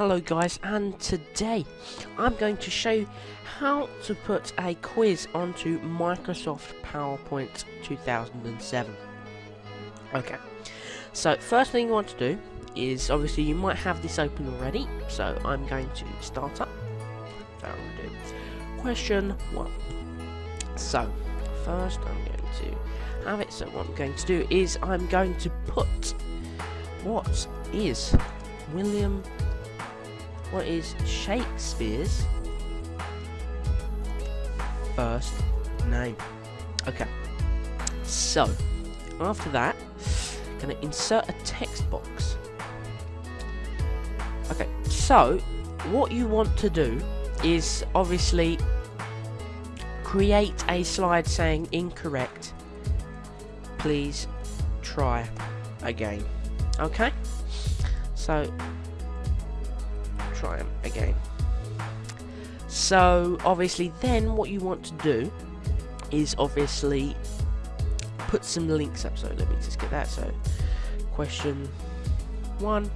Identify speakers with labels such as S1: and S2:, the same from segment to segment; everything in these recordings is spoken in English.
S1: Hello guys and today I'm going to show you how to put a quiz onto Microsoft PowerPoint 2007. Okay, so first thing you want to do is obviously you might have this open already, so I'm going to start up. Question one. So first I'm going to have it, so what I'm going to do is I'm going to put what is William what is Shakespeare's first name? Okay. So, after that, I'm gonna insert a text box. Okay, so what you want to do is obviously create a slide saying incorrect. Please try again. Okay? So try them again. So obviously then what you want to do is obviously put some links up. So let me just get that. So question one.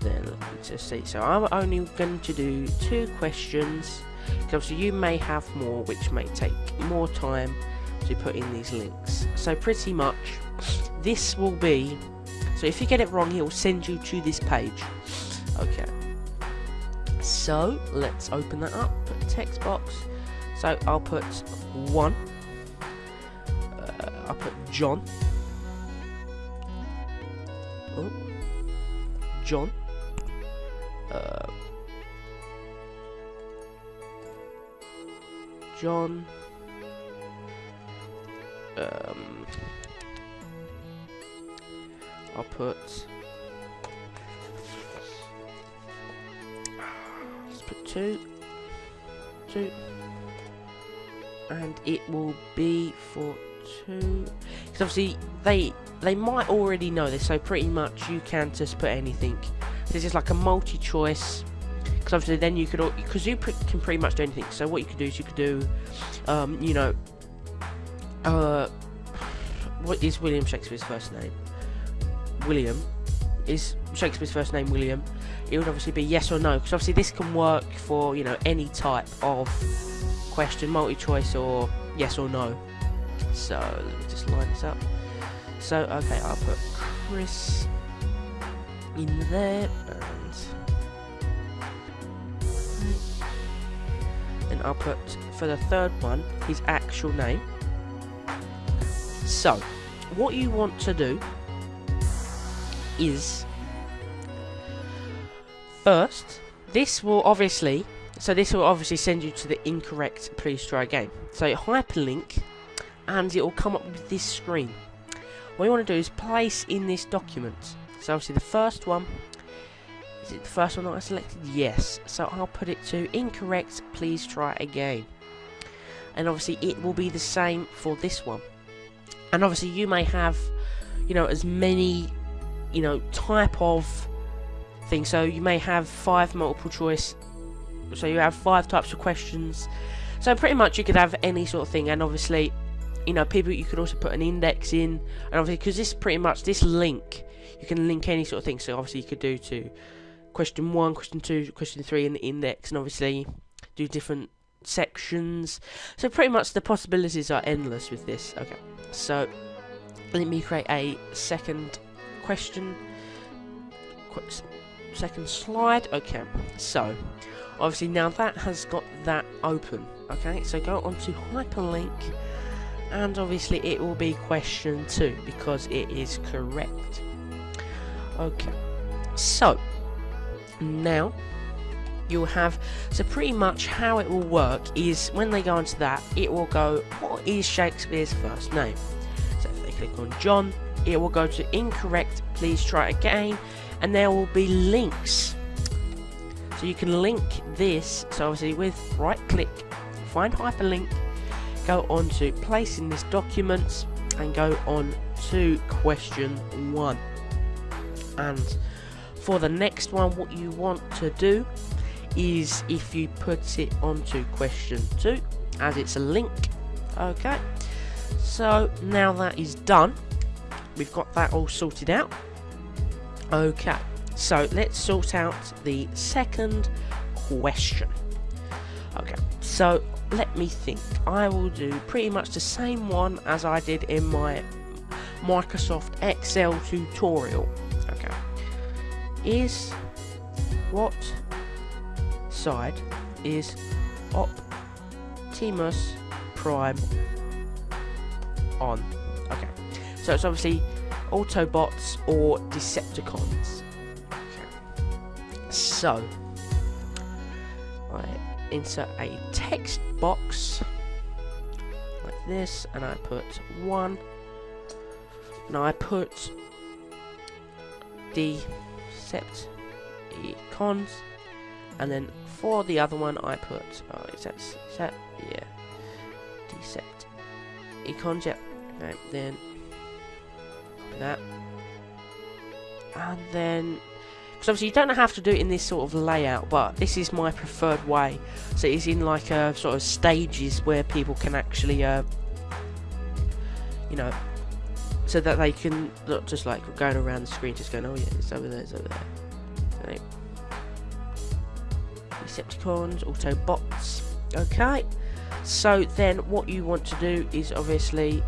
S1: Then let me just see. So I'm only going to do two questions. Because obviously you may have more which may take more time to put in these links. So pretty much this will be so if you get it wrong he will send you to this page. Okay. So let's open that up. Put text box. So I'll put one. Uh, I'll put John. Oh, John. Uh, John. Um, I'll put two, two, and it will be for two. Because obviously they they might already know this, so pretty much you can just put anything. This is like a multi-choice. Because obviously then you could, because you can pretty much do anything. So what you could do is you could do, um, you know, uh, what is William Shakespeare's first name? William is Shakespeare's first name William, it would obviously be yes or no, because obviously this can work for, you know, any type of question, multi-choice or yes or no. So, let me just line this up. So, okay, I'll put Chris in there, and then I'll put, for the third one, his actual name. So, what you want to do is first this will obviously so this will obviously send you to the incorrect please try again so hyperlink and it will come up with this screen. What you want to do is place in this document. So obviously the first one is it the first one that I selected? Yes. So I'll put it to incorrect please try again. And obviously it will be the same for this one. And obviously you may have you know as many you know, type of thing. So you may have five multiple choice. So you have five types of questions. So pretty much you could have any sort of thing, and obviously, you know, people you could also put an index in, and obviously because this pretty much this link, you can link any sort of thing. So obviously you could do to question one, question two, question three in the index, and obviously do different sections. So pretty much the possibilities are endless with this. Okay, so let me create a second question. Second slide. Okay, so obviously now that has got that open. Okay, so go on to hyperlink, and obviously it will be question two because it is correct. Okay, so now you'll have so pretty much how it will work is when they go into that it will go what is Shakespeare's first name so if they click on John it will go to incorrect please try again and there will be links. So you can link this. So obviously with right click find hyperlink go on to place in this documents and go on to question one. And for the next one what you want to do is if you put it onto question two as it's a link okay? So now that is done we've got that all sorted out. Okay, So let's sort out the second question. Okay, so let me think. I will do pretty much the same one as I did in my Microsoft Excel tutorial. Okay, is what side is Optimus Prime on? Okay, so it's obviously Autobots or Decepticons. So, I insert a text box like this, and I put one. Now I put Decepticons, and then for the other one I put. Oh, is that, is that yeah? Decepticons, yep. Okay, then that. And then, because obviously you don't have to do it in this sort of layout, but this is my preferred way. So it's in like a uh, sort of stages where people can actually, uh, you know, so that they can not just like going around the screen, just going, oh yeah, it's over there, it's over there. Right. Decepticons, Autobots. Okay. So then, what you want to do is obviously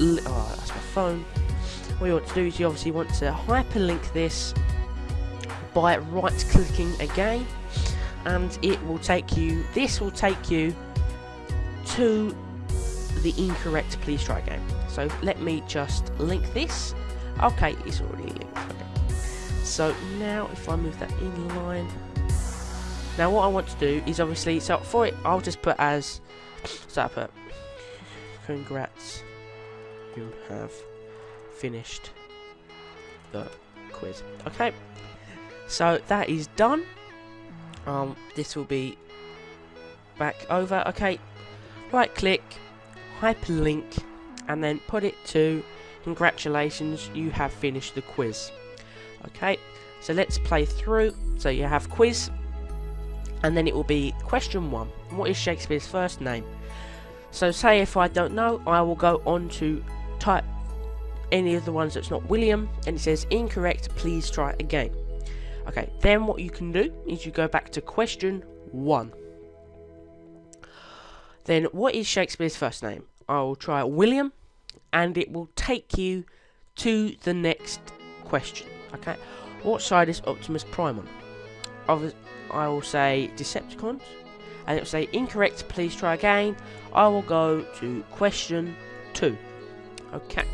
S1: oh, that's my phone. What you want to do is you obviously want to hyperlink this by right clicking again and it will take you this will take you to the incorrect please try again so let me just link this okay it's already linked okay. so now if I move that in line now what I want to do is obviously so for it I'll just put as so I put congrats you have finished the quiz. Okay, so that is done. Um, this will be back over. Okay, right click, hyperlink, and then put it to congratulations, you have finished the quiz. Okay, so let's play through. So you have quiz, and then it will be question one. What is Shakespeare's first name? So say if I don't know, I will go on to type any of the ones that's not William and it says incorrect please try again. Okay then what you can do is you go back to question one. Then what is Shakespeare's first name? I will try William and it will take you to the next question okay? What side is Optimus Prime on? I will say Decepticons and it will say incorrect please try again. I will go to question 2 Okay.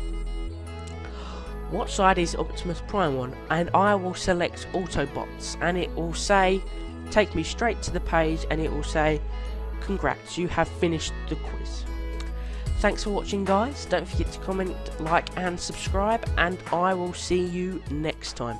S1: What side is Optimus Prime on? And I will select Autobots. And it will say, take me straight to the page and it will say, congrats, you have finished the quiz. Thanks for watching guys. Don't forget to comment, like and subscribe. And I will see you next time.